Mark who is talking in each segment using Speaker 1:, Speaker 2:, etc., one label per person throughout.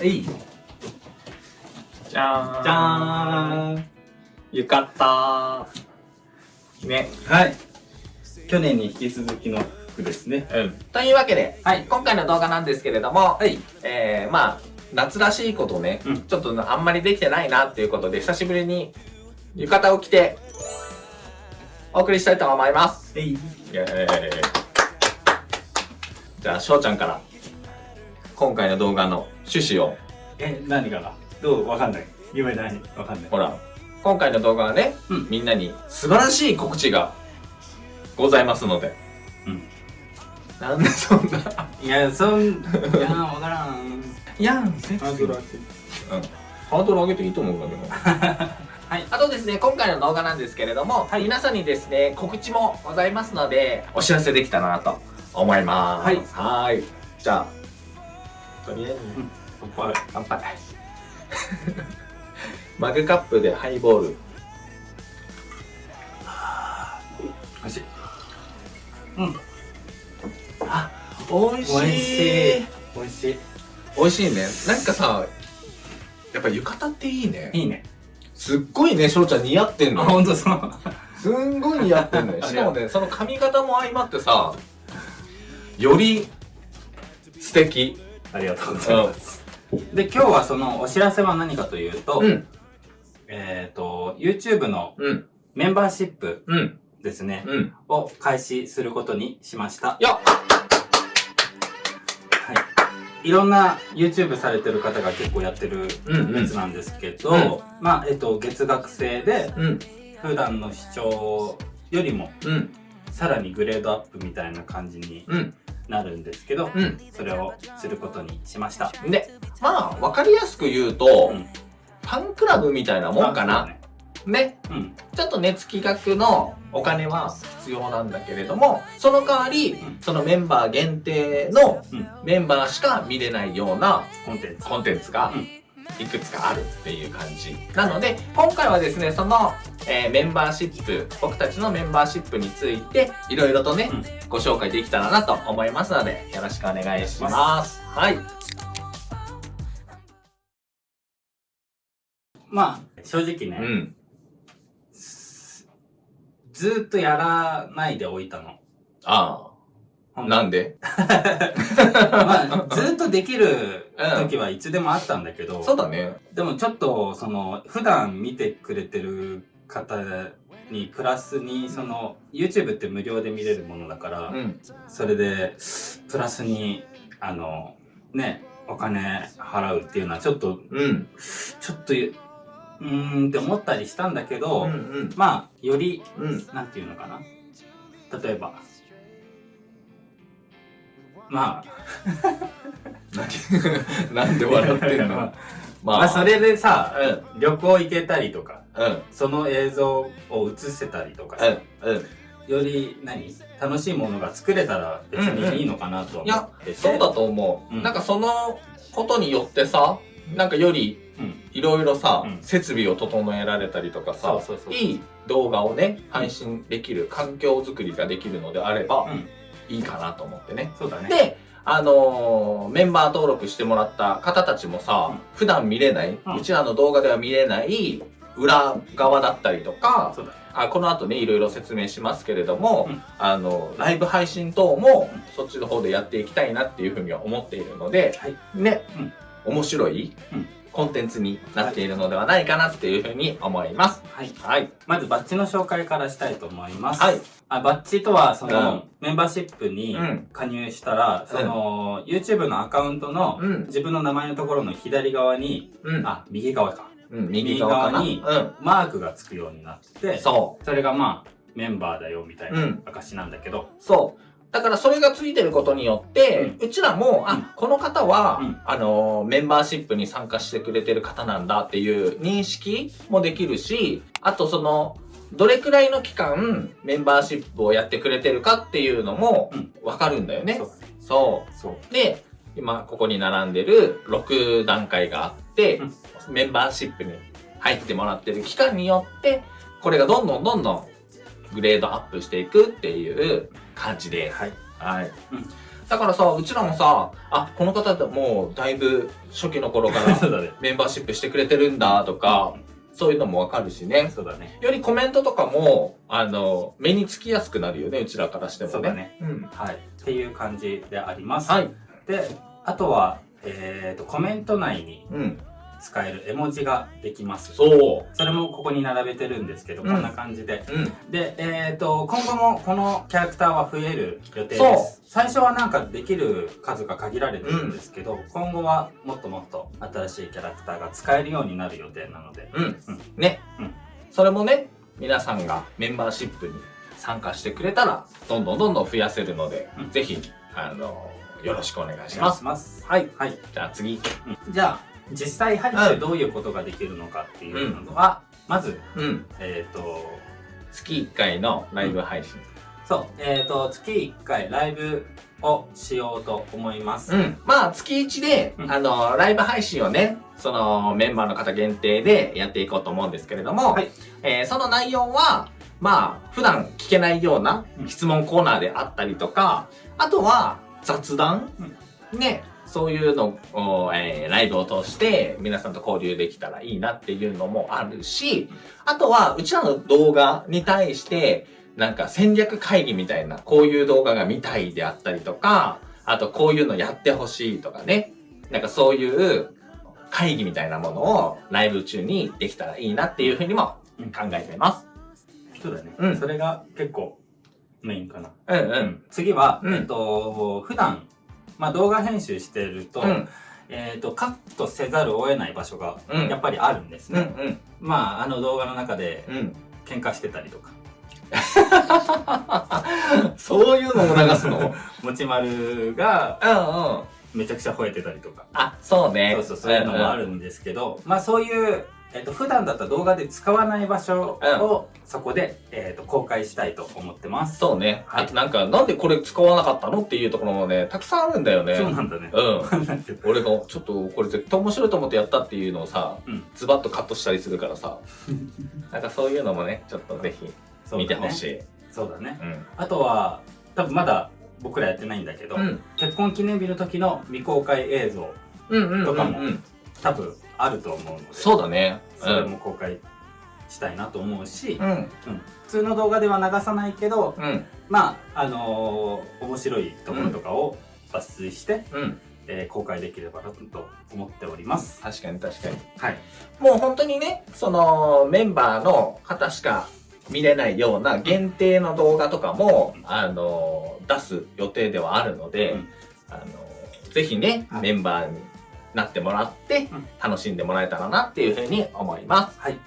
Speaker 1: えい。
Speaker 2: じゃーん。
Speaker 1: じゃーん。
Speaker 2: 浴衣ね。
Speaker 1: はい。去年に引き続きの服ですね。
Speaker 2: うん。というわけで、はい、今回の動画なんですけれども、
Speaker 1: はい。
Speaker 2: えー、まあ夏らしいことね、
Speaker 1: うん。
Speaker 2: ちょっとあんまりできてないなっていうことで久しぶりに浴衣を着てお送りしたいと思います。
Speaker 1: えい。
Speaker 2: イエーイ。じゃあ翔ちゃんから今回の動画の趣旨を。
Speaker 1: え何かなどう？わかんない。夢何わかんない。
Speaker 2: ほら今回の動画はね、
Speaker 1: うん。
Speaker 2: みんなに素晴らしい告知がございますので。
Speaker 1: うん。
Speaker 2: なんでそんな？い
Speaker 1: やそんいやわからん。
Speaker 2: いやんセ
Speaker 1: ハードル上げて。
Speaker 2: うん。ハードル上げていいと思うんだけど。はい、あとですね、今回の動画なんですけれども、
Speaker 1: はい。
Speaker 2: 皆さんにですね、告知もございますので、お知らせできたらなと思います。
Speaker 1: はい。
Speaker 2: はーい。じゃあ、とりあえずね、
Speaker 1: 乾杯
Speaker 2: 乾杯。マグカップでハイボール。
Speaker 1: おいしいうん
Speaker 2: あ、美味しい。
Speaker 1: 美味しい美味しい
Speaker 2: 美味しいね。なんかさ、やっぱ浴衣っていいね。
Speaker 1: いいね
Speaker 2: すっごいね、翔ちゃん似合ってん
Speaker 1: あ
Speaker 2: のよ。
Speaker 1: 本当そう
Speaker 2: すんごい似合ってんのよ。しかもね、その髪型も相まってさ、より素敵。
Speaker 1: ありがとうございます。で今日はそのお知らせは何かというと、
Speaker 2: うん、
Speaker 1: えっ、と YouTube の
Speaker 2: うん、
Speaker 1: メンバーシップ
Speaker 2: うん、
Speaker 1: ですね、
Speaker 2: うん。
Speaker 1: を開始することにしました。
Speaker 2: いや、
Speaker 1: はい。いろんな YouTube されてる方が結構やってる
Speaker 2: うん。
Speaker 1: やつなんですけど、
Speaker 2: うん。
Speaker 1: まあ、えっと、月額制で、
Speaker 2: うん、
Speaker 1: 普段の視聴よりも、
Speaker 2: うん、
Speaker 1: さらにグレードアップみたいな感じに
Speaker 2: うん、
Speaker 1: なるんですけど、
Speaker 2: う
Speaker 1: それをすることにしました。
Speaker 2: ん。で、まあ、わかりやすく言うと、
Speaker 1: うん
Speaker 2: ファンクラブみたいなもんかな。
Speaker 1: あ
Speaker 2: ね。
Speaker 1: そうん。
Speaker 2: ちょっとね、月額のお金は必要なんだけれども、その代わり、
Speaker 1: ん
Speaker 2: そのメンバー限定の
Speaker 1: うん
Speaker 2: メンバーしか見れないような
Speaker 1: コンテンツ。
Speaker 2: が
Speaker 1: うん
Speaker 2: いくつかあるっていう感じ。なので、今回はですね、その、えーメンバーシップ、僕たちのメンバーシップについて、いろいろとね、
Speaker 1: うん
Speaker 2: ご紹介できたらなと思いますので、よろしくお願いします。はい。
Speaker 1: まあ、正直ね、
Speaker 2: うん。
Speaker 1: ずーっとやらないでおいたの。
Speaker 2: ああ。なんで？
Speaker 1: まあ、ずーっとできる時はいつでもあったんだけど、
Speaker 2: そうだね。
Speaker 1: でもちょっと、その、普段見てくれてる方にプラスに、その、YouTube って無料で見れるものだから、
Speaker 2: うん。
Speaker 1: それで、プラスに、あの、ね、お金払うっていうのはちょっと、
Speaker 2: うん。
Speaker 1: ちょっと、うーんって思ったりしたんだけど、
Speaker 2: うん。うん。
Speaker 1: まあ、より、
Speaker 2: うん。
Speaker 1: なんていうのかな例えば、まあ、
Speaker 2: 何 なんで笑ってんの？
Speaker 1: ま
Speaker 2: ま
Speaker 1: あ、それでさ、
Speaker 2: うん。
Speaker 1: 旅行行けたりとか、
Speaker 2: うん。
Speaker 1: その映像を映せたりとかさ、
Speaker 2: うん。うん。
Speaker 1: より何？楽しいものが作れたら別にいいのかなと思
Speaker 2: いや
Speaker 1: ってて、
Speaker 2: そうだと思う。
Speaker 1: うん。
Speaker 2: なんかそのことによってさ、なんかより
Speaker 1: うん。
Speaker 2: いろいろさ、
Speaker 1: うん。
Speaker 2: 設備を整えられたりとかさいい動画をね配信できる環境づくりができるのであれば、
Speaker 1: うん
Speaker 2: いいかなと思ってね。
Speaker 1: そうだね。
Speaker 2: であのーメンバー登録してもらった方たちもさ、
Speaker 1: うん
Speaker 2: 普段見れない、
Speaker 1: う
Speaker 2: うんちらの動画では見れない裏側だったりとか、
Speaker 1: そうだね。
Speaker 2: あこの後ねいろいろ説明しますけれども、
Speaker 1: うん
Speaker 2: あのライブ配信等も
Speaker 1: うん
Speaker 2: そっちの方でやっていきたいなっていうふうには思っているので、
Speaker 1: はい
Speaker 2: ね、
Speaker 1: うん
Speaker 2: 面白い、
Speaker 1: うん
Speaker 2: コンテンツになっているのではないかなっていうふうに思います。
Speaker 1: はい。
Speaker 2: はい。
Speaker 1: まずバッジの紹介からしたいと思います。
Speaker 2: はい。
Speaker 1: あバッジとは、その、
Speaker 2: うん
Speaker 1: メンバーシップに
Speaker 2: うん
Speaker 1: 加入したら、その、YouTube のアカウントの、
Speaker 2: うん。
Speaker 1: 自分の名前のところの左側に、
Speaker 2: うん。
Speaker 1: あ、右側か。
Speaker 2: うん、右側かな。
Speaker 1: 右側マークがつくようになって
Speaker 2: そ。
Speaker 1: それがまあ、メンバーだよみたいうな
Speaker 2: うん。
Speaker 1: 証なんだけど、
Speaker 2: そう。だからそれがついてることによって、うちらも、あ、この方は、
Speaker 1: うん
Speaker 2: あのー、メンバーシップに参加してくれてる方なんだっていう認識もできるし、あとその、どれくらいの期間、メンバーシップをやってくれてるかっていうのも
Speaker 1: うん、
Speaker 2: わかるんだよね。
Speaker 1: そう
Speaker 2: そ
Speaker 1: そう。
Speaker 2: う。で、今ここに並んでる6段階があって、メンバーシップに入ってもらってる期間によって、これがどんどんどんどんグレードアップしていくっていう感じです。
Speaker 1: はい。
Speaker 2: はい。だからさ、うちらもさ、あ、この方ってもうだいぶ初期の頃から。メンバーシップしてくれてるんだとか、そういうのもわかるしね。
Speaker 1: そうだね。
Speaker 2: よりコメントとかも、あの、目につきやすくなるよね、うちらからしてもね。
Speaker 1: そうだね。
Speaker 2: うん。
Speaker 1: はい。っていう感じであります。
Speaker 2: はい。
Speaker 1: で、あとは、えっ、と、コメント内に
Speaker 2: うん。
Speaker 1: 使える絵文字ができます。
Speaker 2: そ
Speaker 1: それもここに並べてるんですけど、
Speaker 2: うん
Speaker 1: こんな感じで。
Speaker 2: う。うん。
Speaker 1: で、えっ、と、今後もこのキャラクターは増える予定
Speaker 2: そう
Speaker 1: です。最初はなんかできる数が限られてるんですけど、今後はもっともっと新しいキャラクターが使えるようになる予定なので、
Speaker 2: うん。
Speaker 1: うん
Speaker 2: ね。
Speaker 1: うん
Speaker 2: それもね、皆さんがメンバーシップに参加してくれたら、どんどんどんどん増やせるので、
Speaker 1: うん
Speaker 2: ぜひ、あの、よろしくお願いします。
Speaker 1: します。
Speaker 2: はい。
Speaker 1: はい。
Speaker 2: じゃあ次。
Speaker 1: うんじゃあ、実際入ってどういうことができるのかっていうのは、まず、
Speaker 2: うん。
Speaker 1: えっ、と、
Speaker 2: 月1回のライブ配信。
Speaker 1: そう、えっ、と、月1回ライブをしようと思います。
Speaker 2: うん。まあ、月1で、
Speaker 1: うん
Speaker 2: あの、ライブ配信をね、その、メンバーの方限定でやっていこうと思うんですけれども、
Speaker 1: はい
Speaker 2: えーその内容は、まあ、普段聞けないような
Speaker 1: うん
Speaker 2: 質問コーナーであったりとか、あとは雑談、ね、そういうのを、えーライブを通して皆さんと交流できたらいいなっていうのもあるし、あとは、うちらの動画に対して、なんか戦略会議みたいな、こういう動画が見たいであったりとか、あとこういうのやってほしいとかね。なんかそういう会議みたいなものをライブ中にできたらいいなっていうふうにも考えています。
Speaker 1: そうだね、
Speaker 2: うん
Speaker 1: それが結構メインかな。
Speaker 2: うんう。
Speaker 1: うん次は、
Speaker 2: うん
Speaker 1: えっ、と、普段、まあ、動画編集してると、
Speaker 2: うん
Speaker 1: えっ、と、カットせざるを得ない場所が
Speaker 2: うん
Speaker 1: やっぱりあるんです
Speaker 2: うんう
Speaker 1: ね。
Speaker 2: ん
Speaker 1: まあ、あの動画の中で
Speaker 2: うん。
Speaker 1: 喧嘩してたりとか、
Speaker 2: そういうのも流すの？うんうん。
Speaker 1: 持ち丸が
Speaker 2: あ、
Speaker 1: めちゃくちゃ吠えてたりとか、
Speaker 2: そうね。
Speaker 1: そうそう、そういうのもあるんですけど、まあそういう、えっ、と、普段だったら動画で使わない場所を、そこで、えっ、と、公開したいと思ってます。
Speaker 2: そうね。
Speaker 1: はい
Speaker 2: あとなんか、なんでこれ使わなかったのっていうところもね、たくさんあるんだよね。
Speaker 1: そうなんだね。
Speaker 2: うん。俺がちょっとこれ絶対面白いと思ってやったっていうのをさ、
Speaker 1: うん
Speaker 2: ズバッとカットしたりするからさ、なんかそういうのもね、ちょっとぜひ見てほしい。
Speaker 1: そうだね。
Speaker 2: うん。
Speaker 1: あとは、多分まだ僕らやってないんだけど、
Speaker 2: うん。
Speaker 1: 結婚記念日の時の未公開映像、
Speaker 2: うんうんうん、
Speaker 1: とかも
Speaker 2: うん。
Speaker 1: 多分あると思うので、
Speaker 2: そうだね。
Speaker 1: それも公開したいなと思うし、
Speaker 2: うん。
Speaker 1: うん普通の動画では流さないけど、
Speaker 2: うん。
Speaker 1: まあ、あのー面白いところとかを抜粋して、
Speaker 2: うん。
Speaker 1: えー公開できればなと思っております。
Speaker 2: 確かに確かに。
Speaker 1: はい。
Speaker 2: もう本当にね、そのメンバーの方しか見れないような限定の動画とかも、あの、出す予定ではあるので、
Speaker 1: うん
Speaker 2: あの、ぜひね、
Speaker 1: はい
Speaker 2: メンバーになってもらって
Speaker 1: うん、
Speaker 2: 楽しんでもらえたらなっていうふうに思います。
Speaker 1: はい。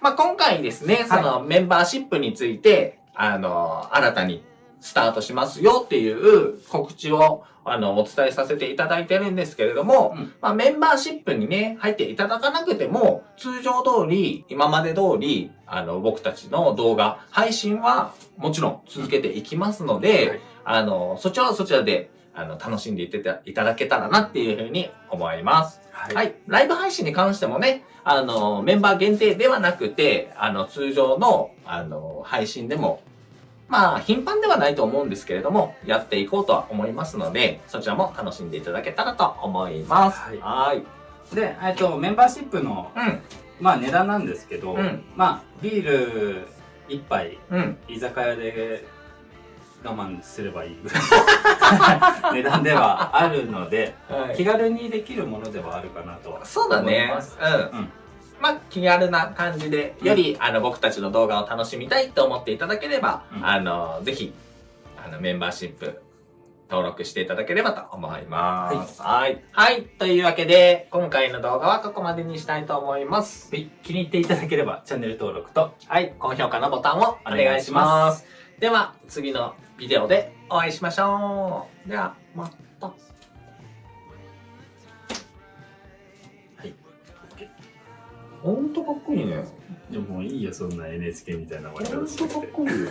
Speaker 2: まあ、今回ですね、そのメンバーシップについて、あの、新たにスタートしますよっていう告知を、あの、お伝えさせていただいてるんですけれども、
Speaker 1: うん
Speaker 2: まあ、メンバーシップにね、入っていただかなくても、通常通り、今まで通り、あの、僕たちの動画、配信はもちろん続けていきますので、
Speaker 1: はい
Speaker 2: あの、そちらはそちらで、あの、楽しんでいってたいただけたらなっていうふうに思います。
Speaker 1: はい。
Speaker 2: はい。ライブ配信に関してもね、あの、メンバー限定ではなくて、あの、通常の、あの、配信でも、まあ、頻繁ではないと思うんですけれども、やっていこうとは思いますので、そちらも楽しんでいただけたらと思います。
Speaker 1: はい
Speaker 2: はい。
Speaker 1: で、えっと、メンバーシップの、
Speaker 2: うん、
Speaker 1: まあ値段なんですけど、
Speaker 2: うん
Speaker 1: まあ、ビール一杯、
Speaker 2: うん。
Speaker 1: 居酒屋で我慢すればいいぐらい 値段ではあるので、
Speaker 2: は
Speaker 1: 気軽にできるものではあるかなとは
Speaker 2: そうだね
Speaker 1: 思います。
Speaker 2: うん。
Speaker 1: うん
Speaker 2: まあ、気軽な感じで、より、あの、僕たちの動画を楽しみたいと思っていただければ、
Speaker 1: うん
Speaker 2: あの、ぜひ、あの、メンバーシップ、登録していただければと思います。はい。はい。というわけで、今回の動画はここまでにしたいと思います。
Speaker 1: はい気に入っていただければチャンネル登録と
Speaker 2: はい。高評価のボタンをお願いします。では、次のビデオでお会いしましょう。では、また。ほんとかっこいいね。
Speaker 1: でももういいよそんな NHK みたいな終わり
Speaker 2: ほんとかっこいいよ。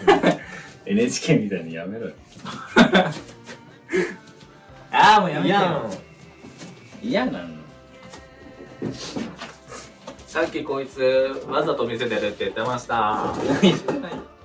Speaker 1: NHK みたいにやめろよ ああもうやめてよ
Speaker 2: いやん。
Speaker 1: 嫌なの
Speaker 2: さっきこいつわざと見せてるって言ってました。